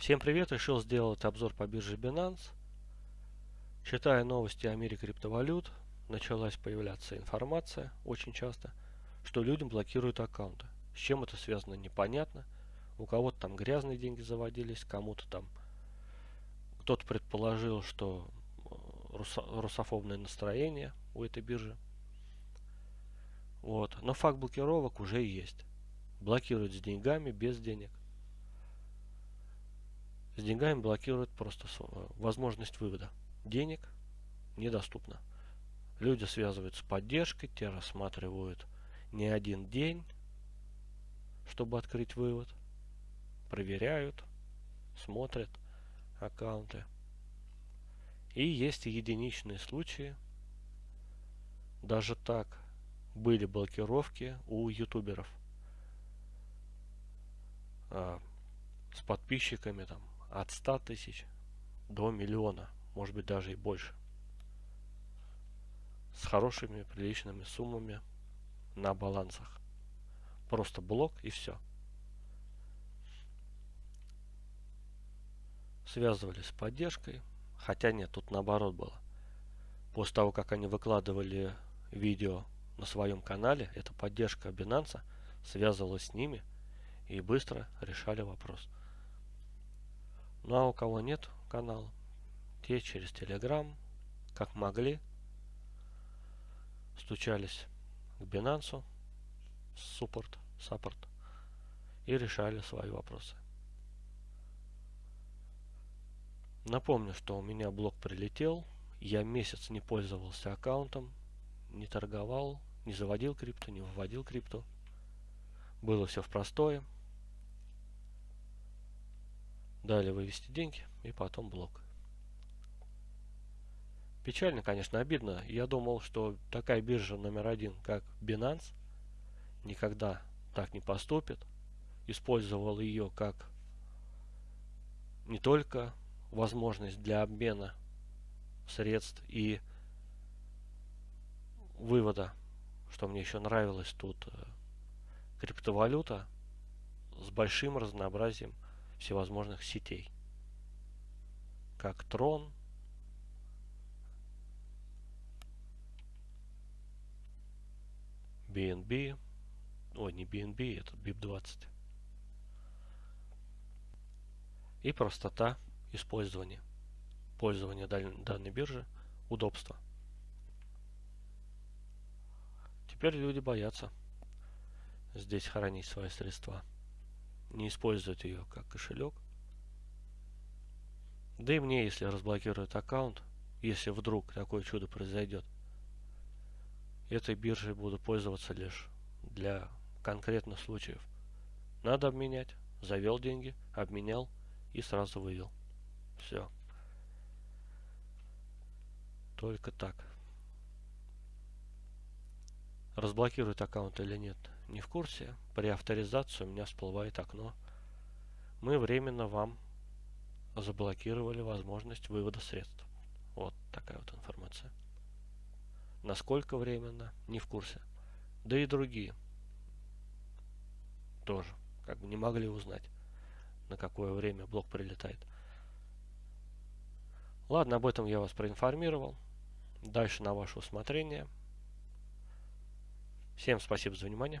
Всем привет! Решил сделать обзор по бирже Binance. Читая новости о мире криптовалют, началась появляться информация очень часто, что людям блокируют аккаунты. С чем это связано, непонятно. У кого-то там грязные деньги заводились, кому-то там кто-то предположил, что э, русофобное настроение у этой биржи. Вот. Но факт блокировок уже есть. Блокируют с деньгами, без денег. С деньгами блокируют просто возможность вывода. Денег недоступно. Люди связывают с поддержкой, те рассматривают не один день, чтобы открыть вывод. Проверяют, смотрят аккаунты. И есть единичные случаи. Даже так были блокировки у ютуберов. А, с подписчиками там от 100 тысяч до миллиона, может быть даже и больше. С хорошими, приличными суммами на балансах. Просто блок и все. Связывались с поддержкой. Хотя нет, тут наоборот было. После того, как они выкладывали видео на своем канале, эта поддержка Binance связывалась с ними и быстро решали вопрос. Ну а у кого нет канала, те через Telegram, как могли, стучались к Binance, суппорт, саппорт, и решали свои вопросы. Напомню, что у меня блок прилетел, я месяц не пользовался аккаунтом, не торговал, не заводил крипту, не выводил крипту. Было все в простое. Далее вывести деньги и потом блок. Печально, конечно, обидно. Я думал, что такая биржа номер один, как Binance, никогда так не поступит. Использовал ее как не только возможность для обмена средств и вывода, что мне еще нравилось тут, э, криптовалюта с большим разнообразием всевозможных сетей, как Tron, BNB, ой, не BNB, это BIP20. И простота использования, пользования данной биржи, удобство. Теперь люди боятся здесь хранить свои средства не использовать ее как кошелек. Да и мне, если разблокируют аккаунт, если вдруг такое чудо произойдет, этой биржей буду пользоваться лишь для конкретных случаев. Надо обменять. Завел деньги, обменял и сразу вывел. Все. Только так. Разблокируют аккаунт или нет, не в курсе. При авторизации у меня всплывает окно. Мы временно вам заблокировали возможность вывода средств. Вот такая вот информация. Насколько временно, не в курсе. Да и другие тоже как бы не могли узнать, на какое время блок прилетает. Ладно, об этом я вас проинформировал. Дальше на ваше усмотрение. Всем спасибо за внимание.